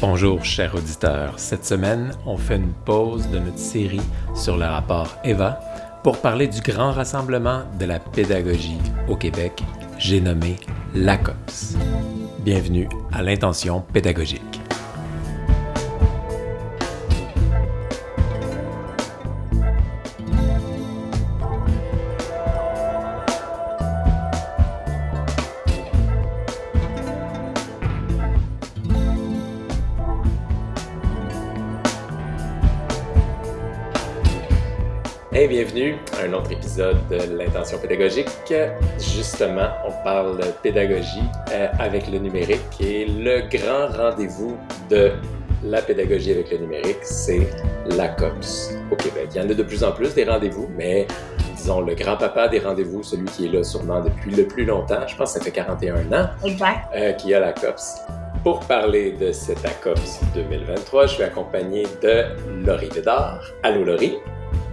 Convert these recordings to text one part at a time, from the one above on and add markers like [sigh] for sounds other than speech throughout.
Bonjour chers auditeurs. Cette semaine, on fait une pause de notre série sur le rapport EVA pour parler du grand rassemblement de la pédagogie au Québec, j'ai nommé l'ACOPS. Bienvenue à l'intention pédagogique. Pédagogique. Justement, on parle pédagogie euh, avec le numérique et le grand rendez-vous de la pédagogie avec le numérique, c'est la COPS au Québec. Il y en a de plus en plus des rendez-vous, mais disons le grand-papa des rendez-vous, celui qui est là sûrement depuis le plus longtemps, je pense que ça fait 41 ans, Exact. euh, qui a la COPS. Pour parler de cette ACOPS 2023, je suis accompagné de Laurie Bédard. Allô Laurie?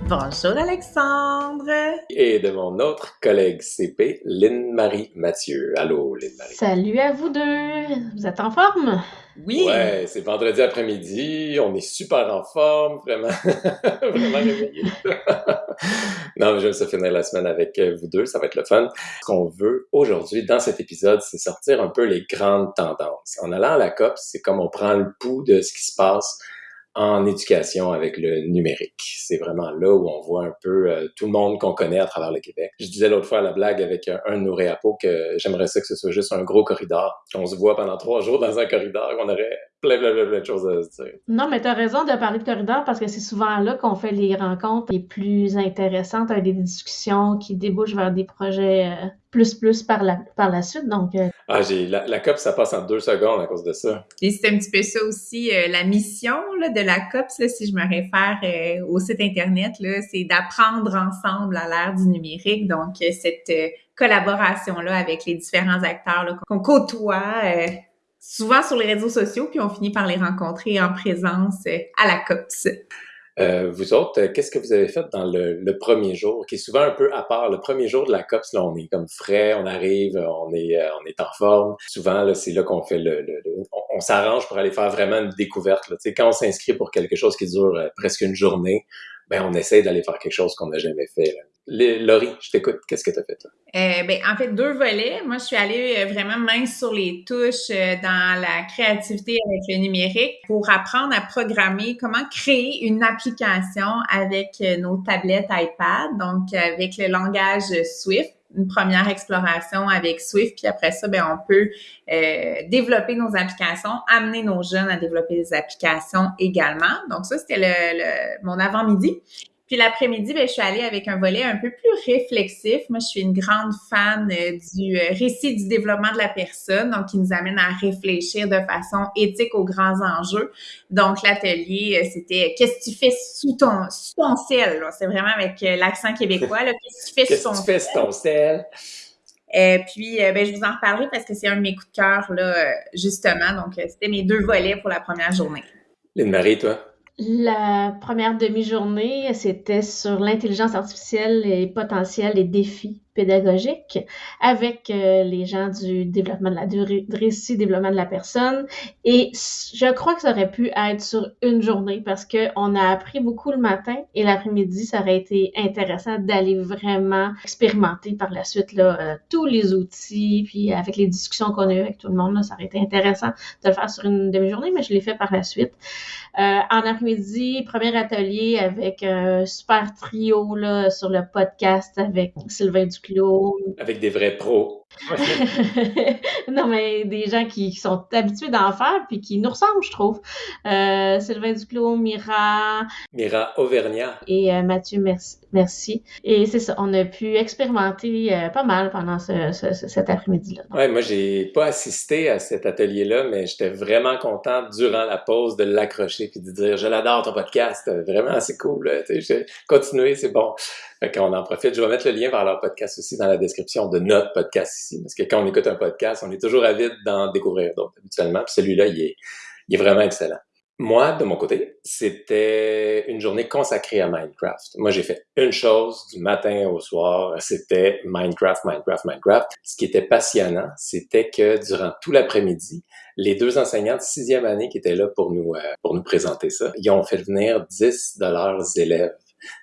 Bonjour Alexandre. Et de mon autre collègue CP, Lynne-Marie Mathieu. Allô Lynne-Marie. Salut à vous deux! Vous êtes en forme? Oui. Ouais, c'est vendredi après-midi, on est super en forme, vraiment, [laughs] vraiment réveillés. [laughs] non, mais j'aime ça finir la semaine avec euh, vous deux, ça va être le fun. Ce qu'on veut aujourd'hui dans cet épisode, c'est sortir un peu les grandes tendances. En allant à la COP, c'est comme on prend le pouls de ce qui se passe en éducation avec le numérique. C'est vraiment là où on voit un peu euh, tout le monde qu'on connaît à travers le Québec. Je disais l'autre fois à la blague avec un, un de nos réapos que j'aimerais ça que ce soit juste un gros corridor, qu'on se voit pendant trois jours dans un corridor, qu'on aurait plein, plein, plein, plein de choses à se dire. Non, mais t'as raison de parler de corridor parce que c'est souvent là qu'on fait les rencontres les plus intéressantes, avec des discussions qui débouchent vers des projets euh, plus plus par la, par la suite. Donc, euh, Ah, j'ai la, la COP, ça passe en deux secondes à cause de ça. Et c'est un petit peu ça aussi, euh, la mission là, de la COPS, là, si je me réfère euh, au site Internet, là, c'est d'apprendre ensemble à l'ère du numérique. Donc, cette euh, collaboration-là avec les différents acteurs là, qu'on côtoie euh, souvent sur les réseaux sociaux, puis on finit par les rencontrer en présence euh, à la COPS. Euh, vous autres, euh, qu'est-ce que vous avez fait dans le, premier jour, qui est souvent un peu à part? Le premier jour de la COPS, là, on est comme frais, on arrive, on est, euh, on est en forme. Souvent, là, c'est là qu'on fait le, le- le- on, s'arrange pour aller faire vraiment une découverte. Là. Quand on s'inscrit pour quelque chose qui dure presque une journée, ben on essaie d'aller faire quelque chose qu'on n'a jamais fait. Là. Les- Laurie, je t'écoute. Qu'est-ce que tu as fait? Euh, ben, en fait, deux volets. Moi, je suis allée euh, vraiment main sur les touches euh, dans la créativité avec le numérique pour apprendre à programmer, comment créer une application avec euh, nos tablettes iPad, donc avec le langage Swift. Une première exploration avec Swift, puis après ça, ben, on peut développer nos applications, amener nos jeunes à développer des applications également. Donc ça, c'était le- mon avant-midi. Puis l'après-midi, ben, je suis allée avec un volet un peu plus réflexif. Moi, je suis une grande fan euh, du euh, récit du développement de la personne, donc qui nous amène à réfléchir de façon éthique aux grands enjeux. Donc l'atelier, euh, c'était qu'est-ce que tu fais sous ton sous ton ciel. C'est vraiment avec l'accent québécois. Qu'est-ce que tu fais sous ton tu fais ton sel? euh, puis, euh, ben, je vous en reparlerai parce que c'est un de mes coups de cœur, là, justement. Donc, c'était mes deux volets pour la première journée. Lynne-Marie, toi? La première demi-journée, c'était sur l'intelligence artificielle et potentiel et défis pédagogiques avec euh, les gens du développement de la du ré- du récit développement de la personne et je crois que ça aurait pu être sur une journée parce que on a appris beaucoup le matin et l'après-midi ça aurait été intéressant d'aller vraiment expérimenter par la suite là euh, tous les outils puis avec les discussions qu'on a eues avec tout le monde là, ça aurait été intéressant de le faire sur une demi-journée mais je l'ai fait par la suite euh, en après-midi, premier atelier avec un super trio là, sur le podcast avec Sylvain Duclos. Avec des vrais pros. [laughs] non, mais des gens qui, qui sont habitués d'en faire puis qui nous ressemblent, je trouve. Euh, Sylvain Duclos, Mira Mira Auvergnat. et euh, Mathieu Merci. Merci. Et c'est ça, on a pu expérimenter euh, pas mal pendant ce, ce- ce- cet après-midi-là. Ouais, moi, j'ai pas assisté à cet atelier-là, mais j'étais vraiment content durant la pause de l'accrocher puis de dire je l'adore ton podcast, vraiment assez cool. Continuez, c'est bon. Fait qu'on en profite. Je vais mettre le lien vers leur podcast aussi dans la description de notre podcast parce que quand on écoute un podcast, on est toujours avide d'en découvrir d'autres habituellement. Puis celui-là, il est, vraiment excellent. Moi, de mon côté, c'était une journée consacrée à Minecraft. Moi, j'ai fait une chose du matin au soir, c'était Minecraft, Minecraft, Minecraft. Ce qui était passionnant, c'était que durant tout l'après-midi, les deux enseignants de sixième année qui étaient là pour nous, euh, pour nous présenter ça, ils ont fait venir 10 de leurs élèves,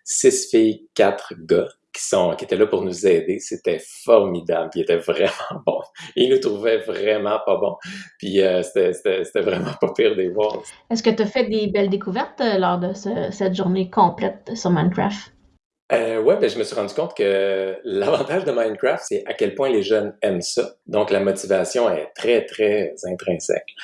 six filles, quatre gars qui sont qui étaient là pour nous aider, c'était formidable, ils étaient vraiment [laughs] bons. Ils nous trouvaient vraiment pas bons. Puis euh, c'était vraiment pas pire des voir. Est-ce que tu as fait des belles découvertes euh, lors de cette journée complète sur Minecraft? Euh, ouais, ben, je me suis rendu compte que l'avantage de Minecraft, c'est à quel point les jeunes aiment ça. Donc, la motivation est très, très intrinsèque.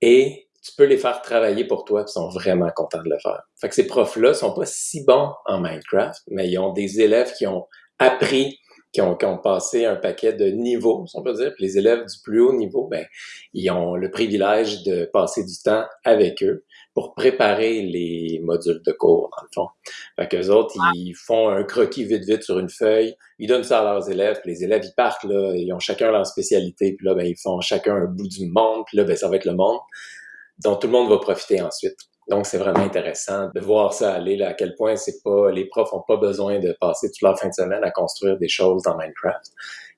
Et tu peux les faire travailler pour toi, ils sont vraiment contents de le faire. Fait que ces profs-là sont pas si bons en Minecraft, mais ils ont des élèves qui ont appris, qui ont, qui ont passé un paquet de niveaux, si on peut dire. Puis les élèves du plus haut niveau, ben, ils ont le privilège de passer du temps avec eux pour préparer les modules de cours, dans le fond. Fait qu'eux autres, ils font un croquis vite vite sur une feuille, ils donnent ça à leurs élèves, puis les élèves, ils partent, là, ils ont chacun leur spécialité, puis là, ben, ils font chacun un bout du monde, puis là, ben, ça va être le monde dont tout le monde va profiter ensuite. Donc, c'est vraiment intéressant de voir ça aller, là, à quel point c'est pas, les profs ont pas besoin de passer toute leur fin de semaine à construire des choses dans Minecraft.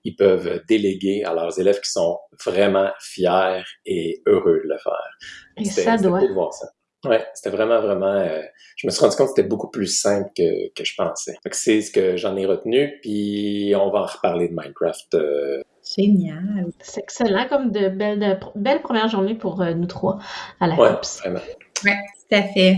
Ils peuvent déléguer à leurs élèves qui sont vraiment fiers et heureux de le faire. Et ça doit. Cool de voir ça. Ouais, c'était vraiment, vraiment. Euh, je me suis rendu compte que c'était beaucoup plus simple que, que je pensais. c'est ce que j'en ai retenu, puis on va en reparler de Minecraft euh, Génial. C'est excellent, comme de belles, de belles premières journées pour euh, nous trois à la ouais, Vraiment. Oui, tout à fait.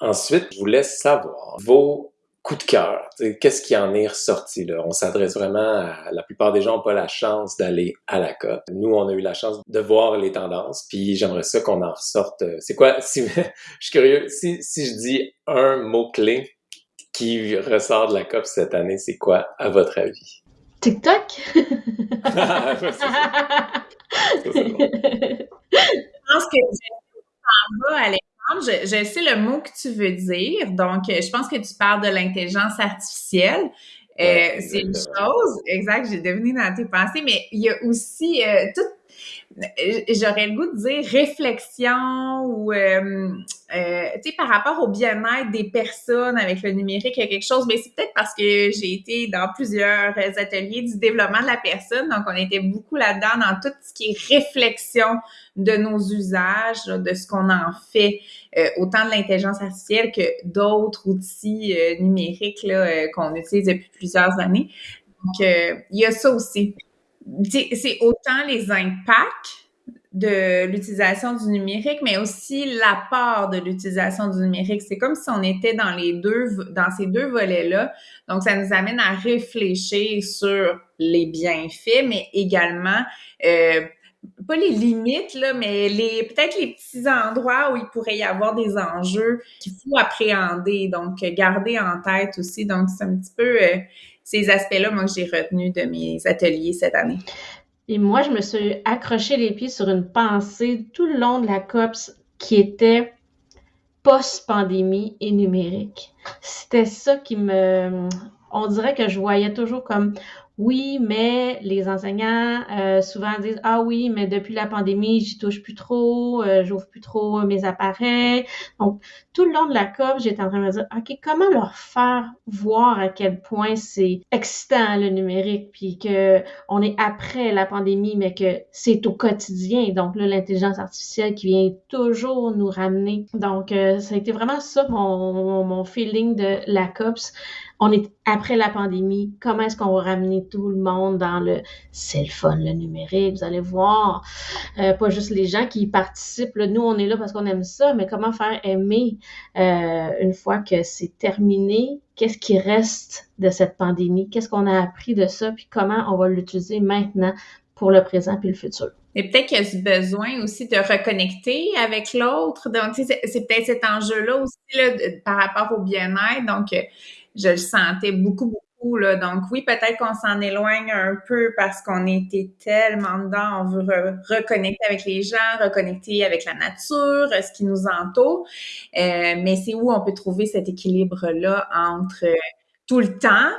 Ensuite, je vous laisse savoir vos coups de cœur. Qu'est-ce qui en est ressorti là? On s'adresse vraiment à la plupart des gens n'ont pas la chance d'aller à la COP. Nous, on a eu la chance de voir les tendances, puis j'aimerais ça qu'on en ressorte. Euh, c'est quoi? [laughs] Si, je suis curieux, si, si je dis un mot-clé qui ressort de la COP cette année, c'est quoi, à votre avis? TikTok? [laughs] Je pense que je Alexandre. Je, je, sais le mot que tu veux dire. Donc, je pense que tu parles de l'intelligence artificielle. Euh, c'est une chose, exact, j'ai deviné dans tes pensées, mais il y a aussi euh, tout j'aurais le goût de dire réflexion ou euh, euh, tu sais par rapport au bien-être des personnes avec le numérique il y a quelque chose. Mais c'est peut-être parce que j'ai été dans plusieurs ateliers du développement de la personne. Donc on était beaucoup là-dedans dans tout ce qui est réflexion de nos usages de ce qu'on en fait euh, autant de l'intelligence artificielle que d'autres outils numériques là qu'on utilise depuis plusieurs années. Donc il y a ça aussi c'est autant les impacts de l'utilisation du numérique, mais aussi l'apport de l'utilisation du numérique. C'est comme si on était dans les deux, dans ces deux volets-là. Donc, ça nous amène à réfléchir sur les bienfaits, mais également euh, pas les limites, là, mais les peut-être les petits endroits où il pourrait y avoir des enjeux qu'il faut appréhender, donc garder en tête aussi. Donc, c'est un petit peu euh, ces aspects-là, moi, que j'ai retenu de mes ateliers cette année. Et moi, je me suis accroché les pieds sur une pensée tout le long de la COPS qui était post-pandémie et numérique. C'était ça qui me... On dirait que je voyais toujours comme oui, mais les enseignants euh, souvent disent ah oui, mais depuis la pandémie, j'y touche plus trop, euh, j'ouvre plus trop mes appareils. Donc tout le long de la COP, j'étais en train de me dire ok, comment leur faire voir à quel point c'est excitant le numérique, puis que on est après la pandémie, mais que c'est au quotidien. Donc là, l'intelligence artificielle qui vient toujours nous ramener. Donc euh, ça a été vraiment ça mon, feeling de la COPS on est après la pandémie, comment est-ce qu'on va ramener tout le monde dans le cell phone, le numérique, vous allez voir, euh, pas juste les gens qui participent, nous on est là parce qu'on aime ça, mais comment faire aimer euh, une fois que c'est terminé, qu'est-ce qui reste de cette pandémie, qu'est-ce qu'on a appris de ça, puis comment on va l'utiliser maintenant pour le présent puis le futur? Et peut-être qu'il y a ce besoin aussi de reconnecter avec l'autre. Donc, c'est peut-être cet enjeu-là aussi là, par rapport au bien-être. Donc, euh, je le sentais beaucoup, beaucoup. Là. Donc oui, peut-être qu'on s'en éloigne un peu parce qu'on était tellement dedans, on veut reconnecter avec les gens, reconnecter avec la nature, ce qui nous entoure. Euh, mais c'est où on peut trouver cet équilibre-là entre euh, tout le temps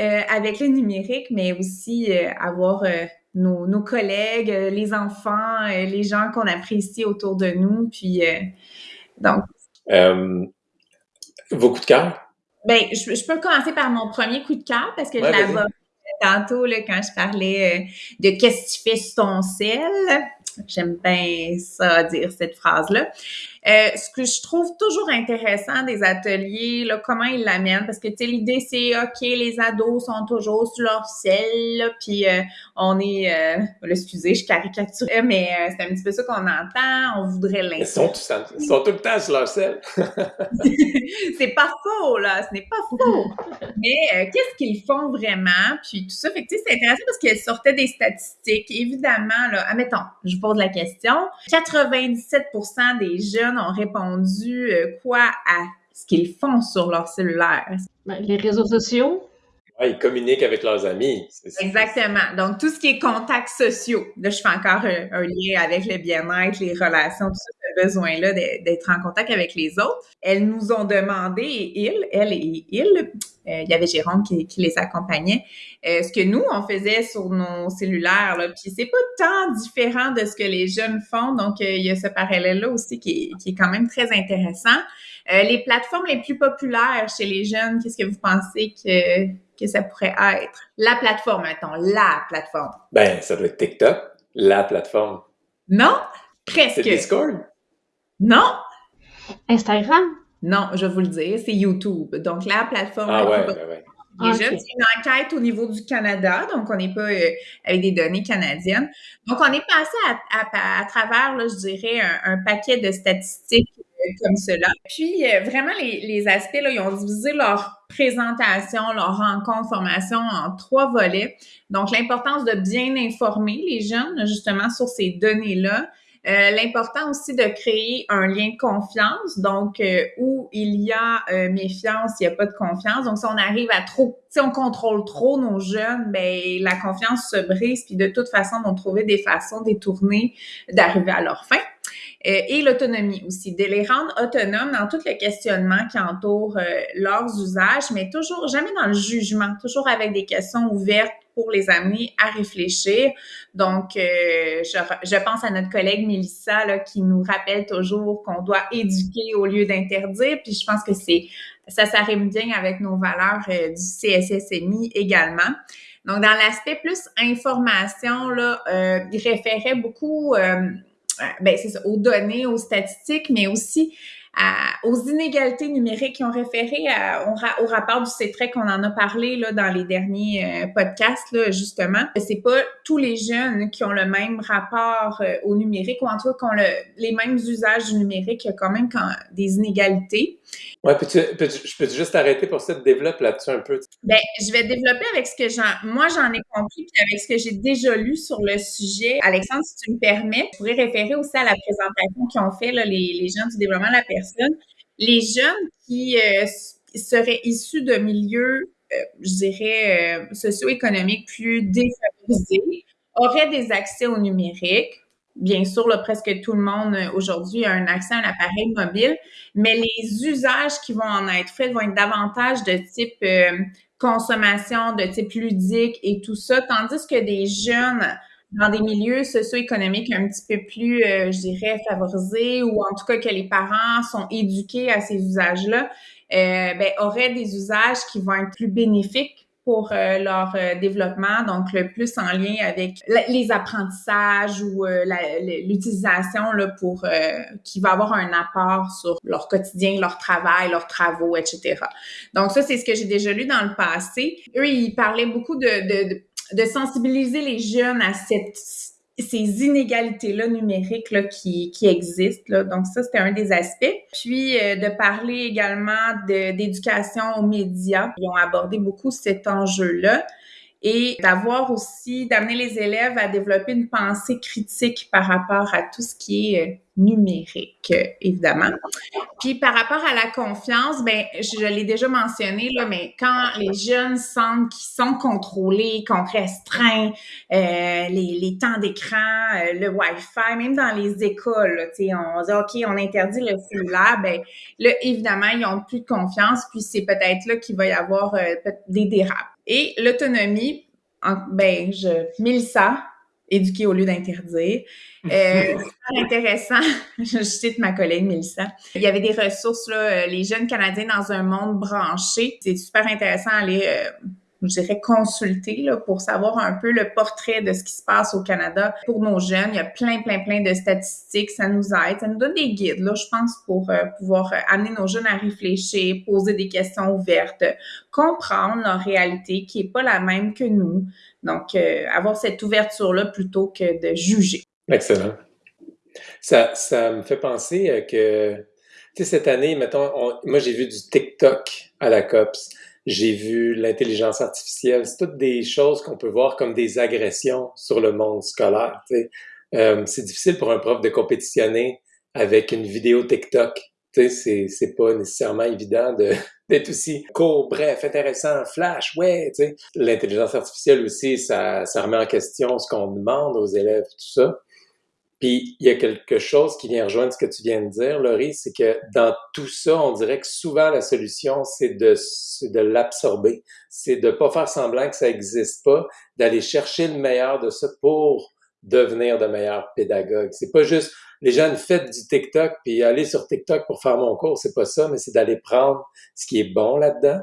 euh, avec le numérique, mais aussi avoir nos, nos, collègues, les enfants, les gens qu'on apprécie autour de nous, puis Donc. Euh, vos de cœur? Ben, je, peux commencer par mon premier coup de cœur parce que je l'avais tantôt là, quand je parlais euh, de qu'est-ce que tu fais sur ton sel. J'aime bien ça dire cette phrase-là. Euh, ce que je trouve toujours intéressant des ateliers, là, comment ils l'amènent, parce que tu sais, l'idée c'est ok, les ados sont toujours sur leur ciel, puis euh, on est, euh, excusez, je caricature, mais euh, c'est un petit peu ça qu'on entend. On voudrait l'inclure. Ils sont, ils sont tout le temps sur leur ciel. [laughs] c'est pas faux là, ce n'est pas faux. mais qu'est-ce qu'ils font vraiment? Puis tout ça, fait que tu sais, c'est intéressant parce qu'elles sortaient des statistiques. Évidemment là, admettons, je vous pose la question, 97% des jeunes ont répondu euh, quoi à ce qu'ils font sur leur cellulaire? Ben, les réseaux sociaux. Ouais, ils communiquent avec leurs amis. Exactement. Donc, tout ce qui est contacts sociaux. Là, je fais encore un, lien avec le bien-être, les relations, tout ce besoin-là d'être en contact avec les autres. Elles nous ont demandé, et ils, elles et ils, euh, il y avait Jérôme qui, les accompagnait. Euh, ce que nous, on faisait sur nos cellulaires, là, puis c'est pas tant différent de ce que les jeunes font, donc euh, il y a ce parallèle-là aussi qui est, qui est, quand même très intéressant. les plateformes les plus populaires chez les jeunes, qu'est-ce que vous pensez que, que ça pourrait être? La plateforme, mettons, la plateforme. Ben, ça doit être TikTok, la plateforme. Non, presque. C'est Discord? Non. Instagram? Non, je vais vous le dire, c'est YouTube. Donc, la plateforme. Ah ouais, ouais, ouais. Déjà, c'est une enquête au niveau du Canada, donc on n'est pas euh, avec des données canadiennes. Donc, on est passé à, à, travers, là, je dirais, un, paquet de statistiques euh, comme cela. Puis, euh, vraiment, les, les, aspects, là, ils ont divisé leur présentation, leur rencontre, formation en trois volets. Donc, l'importance de bien informer les jeunes, justement, sur ces données-là. Euh, l'important aussi de créer un lien de confiance, donc euh, où il y a euh, méfiance, il n'y a pas de confiance. Donc si on arrive à trop, si on contrôle trop nos jeunes, ben la confiance se brise, puis de toute façon, on vont trouver des façons détournées d'arriver à leur fin. et l'autonomie aussi, de les rendre autonomes dans tout le questionnement qui entoure leurs usages, mais toujours jamais dans le jugement, toujours avec des questions ouvertes pour les amener à réfléchir. Donc, euh, je, je, pense à notre collègue Mélissa là, qui nous rappelle toujours qu'on doit éduquer au lieu d'interdire. Puis je pense que c'est ça s'arrime bien avec nos valeurs euh, du CSSMI également. Donc, dans l'aspect plus information, là, euh, il référait beaucoup euh, ben, c'est aux données, aux statistiques, mais aussi aux inégalités numériques qui ont référé au, rapport du CETREC qu'on en a parlé là, dans les derniers euh, podcasts, là, justement. C'est pas tous les jeunes qui ont le même rapport euh, au numérique ou en tout cas qui ont le, les mêmes usages du numérique. Il y a quand même quand, des inégalités. Ouais, peux-tu, peux je peux juste arrêter pour ça, développer là-dessus un peu? Ben, je vais développer avec ce que j'en, moi j'en ai compris, puis avec ce que j'ai déjà lu sur le sujet. Alexandre, si tu me permets, je pourrais référer aussi à la présentation qu'ils ont fait là, les, les gens du développement de la personne. Les jeunes qui euh, seraient issus de milieux, euh, je dirais, euh, socio-économiques plus défavorisés auraient des accès au numérique. Bien sûr, presque tout le monde aujourd'hui a un accès à un appareil mobile, mais les usages qui vont en être faits vont être davantage de type consommation, de type ludique et tout ça, tandis que des jeunes dans des milieux socio-économiques un petit peu plus, euh, je dirais, favorisés ou en tout cas que les parents sont éduqués à ces usages-là, euh, ben, auraient des usages qui vont être plus bénéfiques pour euh, leur euh, développement, donc le plus en lien avec les apprentissages ou euh, l'utilisation là pour qui va avoir un apport sur leur quotidien, leur travail, leurs travaux, etc. Donc ça, c'est ce que j'ai déjà lu dans le passé. Eux, ils parlaient beaucoup de, de, de sensibiliser les jeunes à ces inégalités-là numériques là, qui, qui existent. Donc ça, c'était un des aspects. Puis euh, de parler également d'éducation aux médias. Ils ont abordé beaucoup cet enjeu-là et d'avoir aussi, d'amener les élèves à développer une pensée critique par rapport à tout ce qui est euh, numérique, évidemment. Puis par rapport à la confiance, ben je l'ai déjà mentionné là, mais quand les jeunes sentent qu'ils sont contrôlés, qu'on restreint euh, les, les, temps d'écran, euh, le Wi-Fi, même dans les écoles, tu sais, on dit ok, on interdit le cellulaire, ben là évidemment ils ont plus de confiance, puis c'est peut-être là qu'il va y avoir des dérapes. Et l'autonomie, ben, je, Mélissa, éduquer au lieu d'interdire. [laughs] Euh, super intéressant. [laughs] Je cite ma collègue Mélissa. Il y avait des ressources, là, les jeunes Canadiens dans un monde branché. C'est super intéressant à aller je dirais, consulter là, pour savoir un peu le portrait de ce qui se passe au Canada pour nos jeunes. Il y a plein, plein, plein de statistiques. Ça nous aide. Ça nous donne des guides, là, je pense, pour euh, pouvoir euh, amener nos jeunes à réfléchir, poser des questions ouvertes, comprendre leur réalité qui est pas la même que nous. Donc, euh, avoir cette ouverture-là plutôt que de juger. Excellent. Ça, ça me fait penser que, tu sais, cette année, mettons, moi, j'ai vu du TikTok à la COPS j'ai vu l'intelligence artificielle. C'est toutes des choses qu'on peut voir comme des agressions sur le monde scolaire. Euh, c'est difficile pour un prof de compétitionner avec une vidéo TikTok. C'est, c'est pas nécessairement évident de, [laughs] d'être aussi court, bref, intéressant, flash, ouais. L'intelligence artificielle aussi, ça, ça remet en question ce qu'on demande aux élèves, tout ça. Puis il y a quelque chose qui vient rejoindre ce que tu viens de dire, Laurie, c'est que dans tout ça, on dirait que souvent la solution, c'est de, de l'absorber. C'est de pas faire semblant que ça n'existe pas, d'aller chercher le meilleur de ça pour devenir de meilleurs pédagogues. C'est pas juste les jeunes faites du TikTok puis aller sur TikTok pour faire mon cours, c'est pas ça, mais c'est d'aller prendre ce qui est bon là-dedans.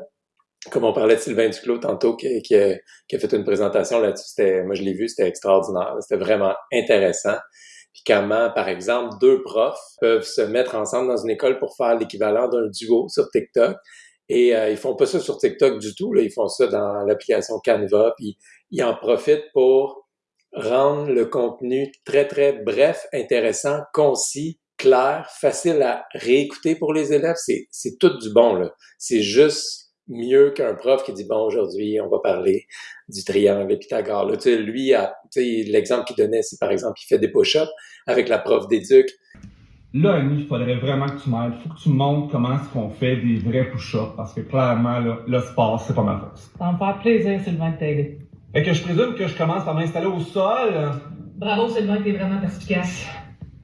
Comme on parlait de Sylvain Duclos tantôt qui, qui, a, qui a fait une présentation là-dessus, moi je l'ai vu, c'était extraordinaire, c'était vraiment intéressant comment, par exemple, deux profs peuvent se mettre ensemble dans une école pour faire l'équivalent d'un duo sur TikTok. Et euh, ils font pas ça sur TikTok du tout, ils font ça dans l'application Canva, puis ils en profitent pour rendre le contenu très, très bref, intéressant, concis, clair, facile à réécouter pour les élèves. C'est tout du bon, là. C'est juste mieux qu'un prof qui dit bon aujourd'hui on va parler du triangle Pythagore. Là, tu sais, lui, l'exemple qu'il donnait, c'est par exemple il fait des push-ups avec la prof d'éduc. Là, Annie, il faudrait vraiment que tu m'aides. Il faut que tu me montres comment est-ce qu'on fait des vrais push-ups parce que clairement, là, le sport, c'est pas ma force. Ça me fait plaisir, Sylvain, de t'aider. Fait que je présume que je commence par m'installer au sol. Bravo, Sylvain, t'es vraiment perspicace.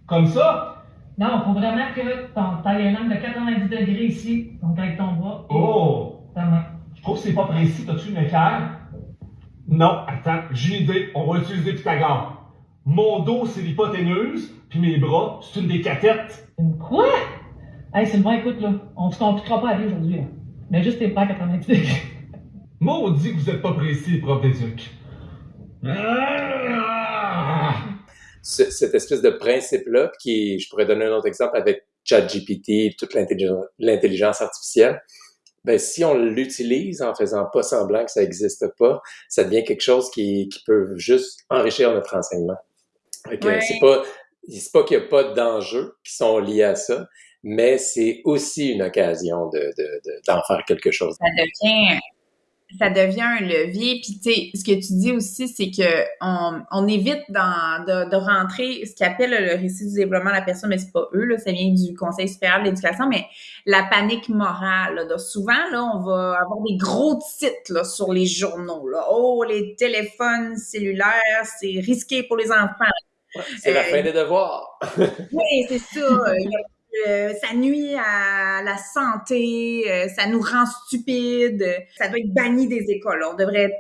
Comme ça? Non, faut vraiment que ton taille un angle de 90 degrés ici, donc avec ton bras. Oh! Je trouve que c'est pas précis? T'as-tu une équerre? Non, attends, j'ai une idée. On va utiliser Pythagore. Mon dos, c'est l'hypoténuse, puis mes bras, c'est une des cathettes. Une quoi? Hey, Sylvain, écoute, là, on se compliquera pas à aller aujourd'hui, Mais juste tes bras à 90 degrés. Maudit que vous êtes pas précis, prof d'éduc. Cette espèce de principe-là, qui, je pourrais donner un autre exemple avec ChatGPT, toute l'intelligence artificielle, ben, si on l'utilise en faisant pas semblant que ça n'existe pas, ça devient quelque chose qui, qui peut juste enrichir notre enseignement. C'est pas, c'est pas qu'il n'y a pas d'enjeux qui sont liés à ça, mais c'est aussi une occasion de, de, d'en faire quelque chose. Ça devient ça devient un levier. Puis, tu sais, ce que tu dis aussi, c'est que on, on évite dans, de, de, rentrer ce qu'appelle le récit du développement de la personne, mais c'est pas eux, là, ça vient du Conseil supérieur de l'éducation, mais la panique morale. Là, souvent, là, on va avoir des gros titres là, sur les journaux. Là. Oh, les téléphones cellulaires, c'est risqué pour les enfants. c'est la fin des devoirs. [laughs] oui, c'est ça. Euh, ça nuit à la santé, euh, ça nous rend stupides, ça doit être banni des écoles. On devrait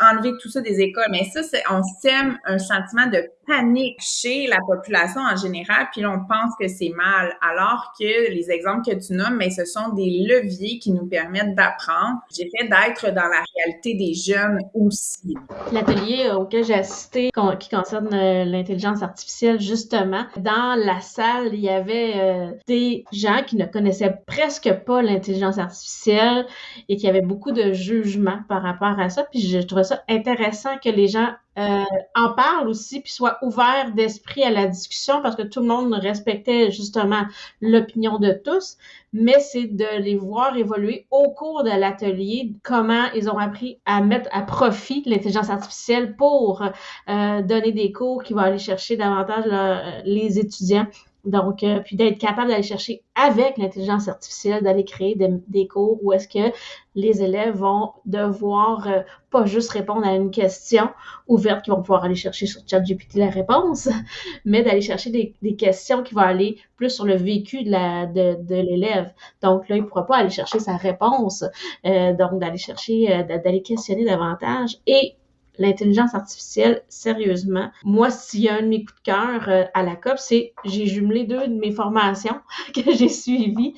enlever tout ça des écoles. Mais ça, c'est, on sème un sentiment de panique chez la population en général, puis on pense que c'est mal, alors que les exemples que tu nommes, mais ce sont des leviers qui nous permettent d'apprendre. J'ai fait d'être dans la réalité des jeunes aussi. L'atelier auquel j'ai assisté, qui concerne euh, l'intelligence artificielle, justement, dans la salle, il y avait euh, des gens qui ne connaissaient presque pas l'intelligence artificielle et qui avaient beaucoup de jugements par rapport à ça. Puis je trouvais ça intéressant que les gens euh, en parlent aussi, puis soient ouverts d'esprit à la discussion, parce que tout le monde respectait justement l'opinion de tous, mais c'est de les voir évoluer au cours de l'atelier, comment ils ont appris à mettre à profit l'intelligence artificielle pour euh, donner des cours qui vont aller chercher davantage les étudiants donc, euh, puis d'être capable d'aller chercher avec l'intelligence artificielle, d'aller créer des, cours où est-ce que les élèves vont devoir euh, pas juste répondre à une question ouverte qu'ils vont pouvoir aller chercher sur ChatGPT la réponse, [laughs] mais d'aller chercher des, questions qui vont aller plus sur le vécu de, la, de, l'élève. Donc là, il ne pourra pas aller chercher sa réponse, euh, donc d'aller chercher, d'aller questionner davantage et l'intelligence artificielle sérieusement. Moi, s'il y a un de mes coups de cœur euh, à la COP, c'est j'ai jumelé deux de mes formations [laughs] que j'ai suivies.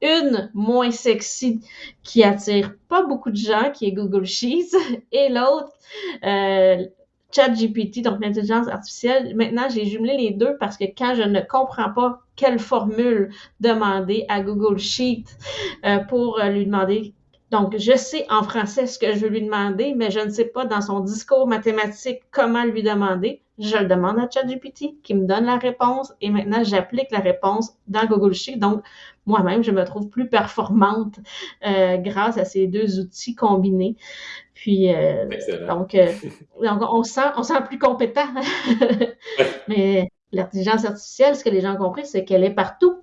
Une moins sexy qui attire pas beaucoup de gens, qui est Google Sheets, [laughs] et l'autre, euh, ChatGPT, donc l'intelligence artificielle. Maintenant, j'ai jumelé les deux parce que quand je ne comprends pas quelle formule demander à Google Sheet euh, pour lui demander donc, je sais en français ce que je veux lui demander, mais je ne sais pas dans son discours mathématique comment lui demander. Je le demande à ChatGPT qui me donne la réponse et maintenant j'applique la réponse dans Google Sheet. Donc, moi-même, je me trouve plus performante euh, grâce à ces deux outils combinés. Puis, euh, donc, euh, donc, on sent, on sent plus compétent. [laughs] mais l'intelligence artificielle, ce que les gens ont compris, c'est qu'elle est partout.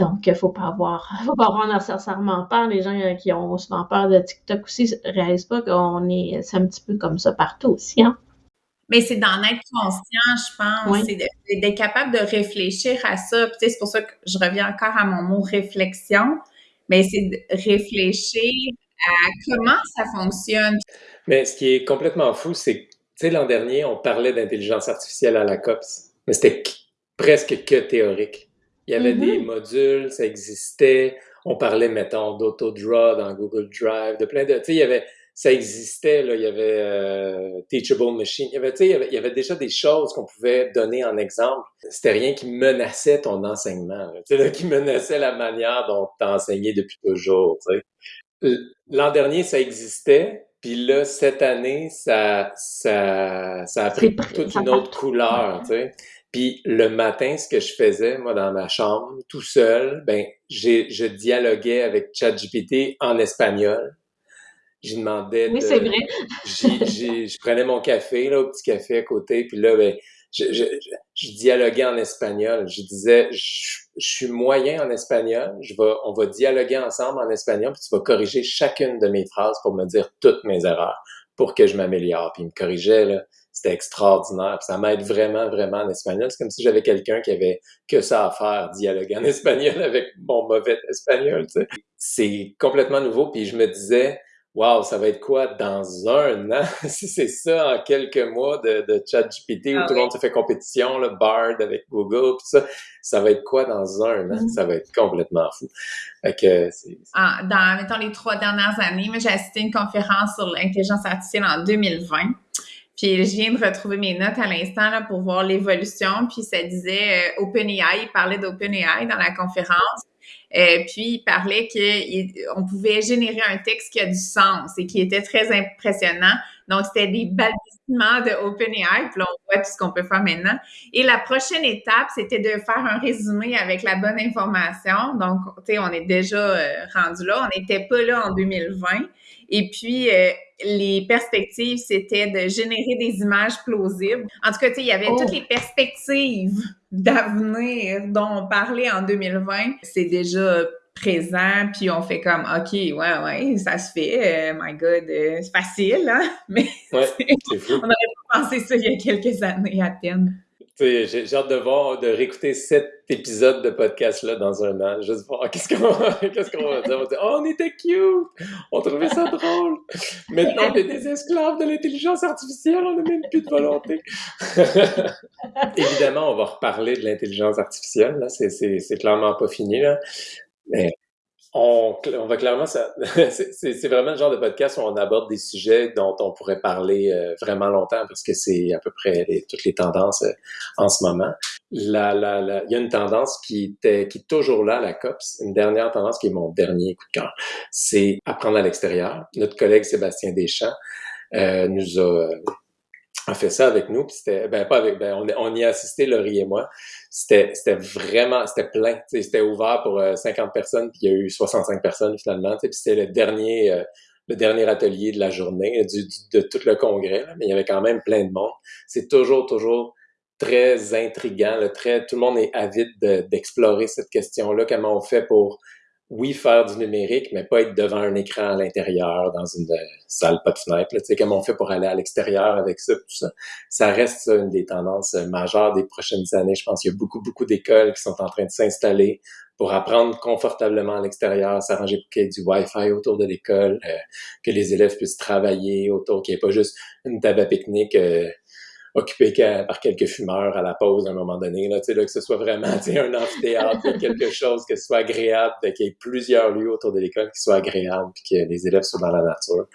Donc, il ne faut pas avoir, [laughs] faut pas avoir nécessairement peur. Les gens euh, qui ont souvent peur de TikTok aussi ne réalisent pas qu'on est, c'est un petit peu comme ça partout aussi, hein. Mais c'est d'en être conscient, je pense. C'est d'être capable de réfléchir à ça. Puis, c'est pour ça que je reviens encore à mon mot réflexion. Mais c'est de réfléchir à comment ça fonctionne. Mais ce qui est complètement fou, c'est que, tu sais, l'an dernier, on parlait d'intelligence artificielle à la COPS, mais c'était presque que théorique. Il y avait des mm-hmm. modules, ça existait. On parlait, mettons, d'AutoDraw dans Google Drive, de plein de... Tu sais, il y avait... Ça existait, là, il y avait euh, Teachable Machine. Il y avait, tu sais, il y avait, déjà des choses qu'on pouvait donner en exemple. C'était rien qui menaçait ton enseignement, tu sais, qui menaçait la manière dont tu as enseigné depuis toujours, tu sais. L'an dernier, ça existait, puis là, cette année, ça, ça, ça a pris toute une autre couleur, tu sais. Puis le matin, ce que je faisais, moi, dans ma chambre, tout seul, ben, je dialoguais avec ChatGPT en espagnol. J'ai demandais. Oui, c'est vrai. je prenais mon café, là, au petit café à côté, puis là, ben, je, je, je, dialoguais en espagnol. Je disais, je, suis moyen en espagnol. Je vais, on va dialoguer ensemble en espagnol, puis tu vas corriger chacune de mes phrases pour me dire toutes mes erreurs, pour que je m'améliore. Puis il me corrigeait là c'était extraordinaire. ça m'aide vraiment, vraiment en espagnol. C'est comme si j'avais quelqu'un qui avait que ça à faire, dialoguer en [laughs] espagnol avec mon mauvais espagnol. Tu sais. C'est complètement nouveau. Puis je me disais, Wow, ça va être quoi dans un an? [laughs] si c'est ça en quelques mois de, de ChatGPT où ah tout le monde se fait compétition, le Bard avec Google, tout ça, ça va être quoi dans un an? Mm-hmm. Ça va être complètement fou. que ah, dans, mettons, les trois dernières années, j'ai assisté à une conférence sur l'intelligence artificielle en 2020. Puis je viens de retrouver mes notes à l'instant là, pour voir l'évolution. Puis ça disait euh, OpenAI, il parlait d'OpenAI dans la conférence. Euh, puis il parlait qu'on pouvait générer un texte qui a du sens et qui était très impressionnant. Donc, c'était des balbutiements de OpenAI. Puis là, on voit tout ce qu'on peut faire maintenant. Et la prochaine étape, c'était de faire un résumé avec la bonne information. Donc, tu sais, on est déjà euh, rendu là. On n'était pas là en 2020. Et puis, euh, les perspectives, c'était de générer des images plausibles. En tout cas, il y avait toutes oh. les perspectives d'avenir dont on parlait en 2020. C'est déjà présent, puis on fait comme, OK, ouais, ouais, ça se fait. Euh, my God, euh, c'est facile, hein? [laughs] Mais ouais, [laughs] on n'aurait pas pensé ça il y a quelques années à peine. J'ai hâte de voir, de réécouter cet épisode de podcast-là dans un an. Juste voir [laughs] qu'est-ce qu'on qu'est-ce qu'on va dire? On va dire, oh, on était cute! On trouvait ça drôle! Maintenant, on est des esclaves de l'intelligence artificielle, on n'a même plus de volonté. Évidemment, on va reparler de l'intelligence artificielle, là. C'est clairement pas fini, là. On, on, va clairement, [laughs] c'est vraiment le genre de podcast où on aborde des sujets dont on pourrait parler euh, vraiment longtemps parce que c'est à peu près toutes les tendances euh, en ce moment. La, la, la, il y a une tendance qui est toujours là, la COPS, une dernière tendance qui est mon dernier coup de cœur, c'est apprendre à l'extérieur. Notre collègue Sébastien Deschamps euh, nous a a fait ça avec nous, puis c'était, ben pas avec, ben on, y a assisté, Laurie et moi. C'était, c'était vraiment, c'était plein, c'était ouvert pour 50 euh, personnes, puis il y a eu 65 personnes finalement, puis c'était le dernier, euh, le dernier atelier de la journée, du, de tout le congrès, mais il y avait quand même plein de monde. C'est toujours, toujours très intriguant, très, tout le monde est avide d'explorer cette question-là, comment on fait pour oui, faire du numérique, mais pas être devant un écran à l'intérieur, dans une salle pas de fenêtre, tu sais, comme on fait pour aller à l'extérieur avec ça, tout ça. Ça reste une des tendances majeures des prochaines années. Je pense qu'il y a beaucoup, beaucoup d'écoles qui sont en train de s'installer pour apprendre confortablement à l'extérieur, s'arranger pour qu'il y ait du Wi-Fi autour de l'école, euh, que les élèves puissent travailler autour, qu'il n'y ait pas juste une table pique-nique euh, occupé par quelques fumeurs à la pause à un moment donné, là, là, que ce soit vraiment un amphithéâtre, quelque chose que ce soit agréable, qu'il y ait plusieurs lieux autour de l'école qui soient agréables, puis que les élèves soient dans la nature.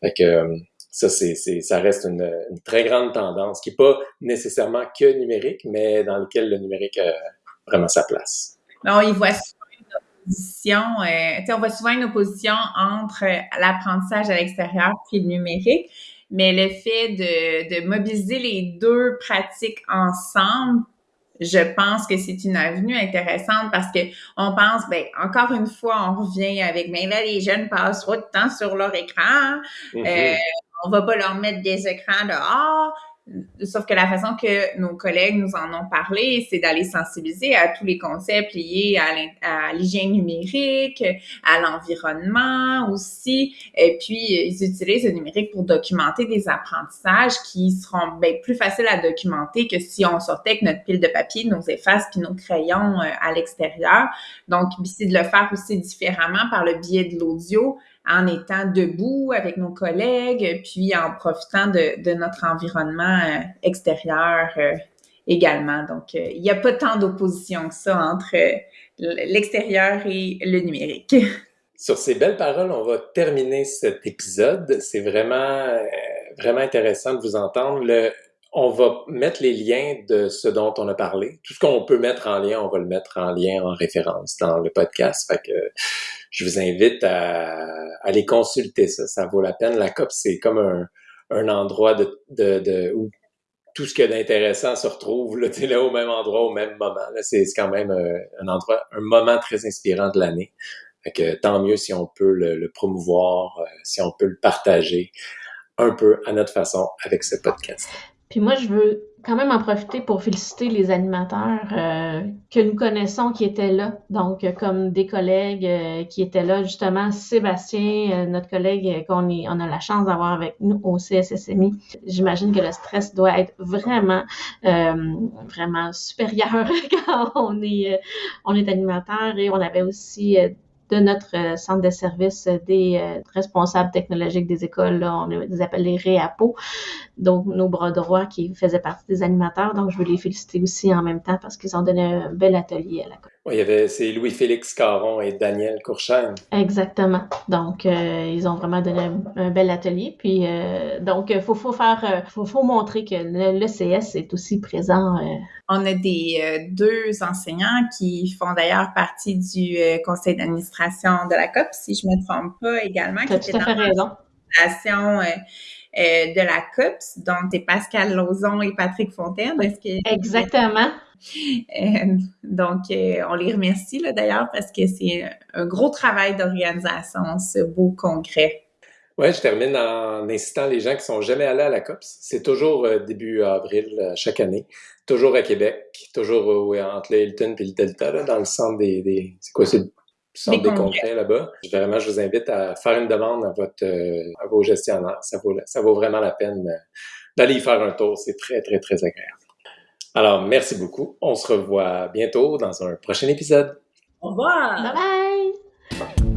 Fait que, euh, ça, c'est, ça reste une, très grande tendance qui n'est pas nécessairement que numérique, mais dans lequel le numérique a vraiment sa place. Non, il voit une opposition, euh, on voit souvent une opposition entre l'apprentissage à l'extérieur et le numérique mais le fait de, de mobiliser les deux pratiques ensemble, je pense que c'est une avenue intéressante parce que on pense, ben encore une fois, on revient avec, mais ben là les jeunes passent trop de temps sur leur écran, mm-hmm. euh, on va pas leur mettre des écrans dehors. Sauf que la façon que nos collègues nous en ont parlé, c'est d'aller sensibiliser à tous les concepts liés à l'hygiène numérique, à l'environnement aussi. Et puis, ils utilisent le numérique pour documenter des apprentissages qui seront bien plus faciles à documenter que si on sortait avec notre pile de papier, nos effaces puis nos crayons euh, à l'extérieur. Donc, c'est de le faire aussi différemment par le biais de l'audio en étant debout avec nos collègues, puis en profitant de, de notre environnement euh, extérieur euh, également. Donc, euh, il n'y a pas tant d'opposition que ça entre l'extérieur et le numérique. [laughs] Sur ces belles paroles, on va terminer cet épisode. C'est vraiment, vraiment intéressant de vous entendre. On va mettre les liens de ce dont on a parlé. Tout ce qu'on peut mettre en lien, on va le mettre en lien, en référence dans le podcast. Fait que je vous invite à aller consulter. Ça vaut la peine. La COP, c'est comme un, un endroit de, de, de, où tout ce qu'il y a d'intéressant se retrouve là, [laughs] là, au même endroit, au même moment. C'est quand même euh, un endroit, un moment très inspirant de l'année. Tant mieux si on peut le, le promouvoir, euh, si on peut le partager un peu à notre façon avec ce podcast. Puis moi, je veux quand même en profiter pour féliciter les animateurs euh, que nous connaissons qui étaient là. Donc, euh, comme des collègues euh, qui étaient là, justement, Sébastien, notre collègue qu'on on a la chance d'avoir avec nous au CSSMI. J'imagine que le stress doit être vraiment, vraiment supérieur [laughs] quand on est, on est animateur. Et on avait aussi de notre euh, centre de service des euh, responsables technologiques des écoles. On les appelle les REAPO, donc nos bras droits qui faisaient partie des animateurs. Donc, je veux les féliciter aussi en même temps parce qu'ils ont donné un bel atelier à la oui, il y avait, c'est Louis-Félix Caron et Daniel Courchaine. Exactement. Donc, euh, ils ont vraiment donné un, bel atelier. Puis, euh, donc, il faut, faut faire, faut, faut montrer que l'ECS est aussi présent. On a des deux enseignants qui font d'ailleurs partie du conseil d'administration de la COP, si je ne me trompe pas également. Tu as tout à fait raison. de la COPS, donc c'est Pascal Lauzon et Patrick Fontaine. Est-ce que Exactement. Euh, donc, euh, on les remercie d'ailleurs parce que c'est un gros travail d'organisation, ce beau congrès. Oui, je termine en incitant les gens qui sont jamais allés à la COPS. C'est toujours euh, début avril chaque année, toujours à Québec, toujours entre le Hilton et le Delta, dans le centre des, c'est quoi, c'est le centre des, congrès, là-bas. Vraiment, je vous invite à faire une demande à votre à vos gestionnaires. Ça vaut, ça vaut vraiment la peine d'aller y faire un tour. C'est très, très, très agréable. Alors, merci beaucoup. On se revoit bientôt dans un prochain épisode. Au revoir. Bye bye.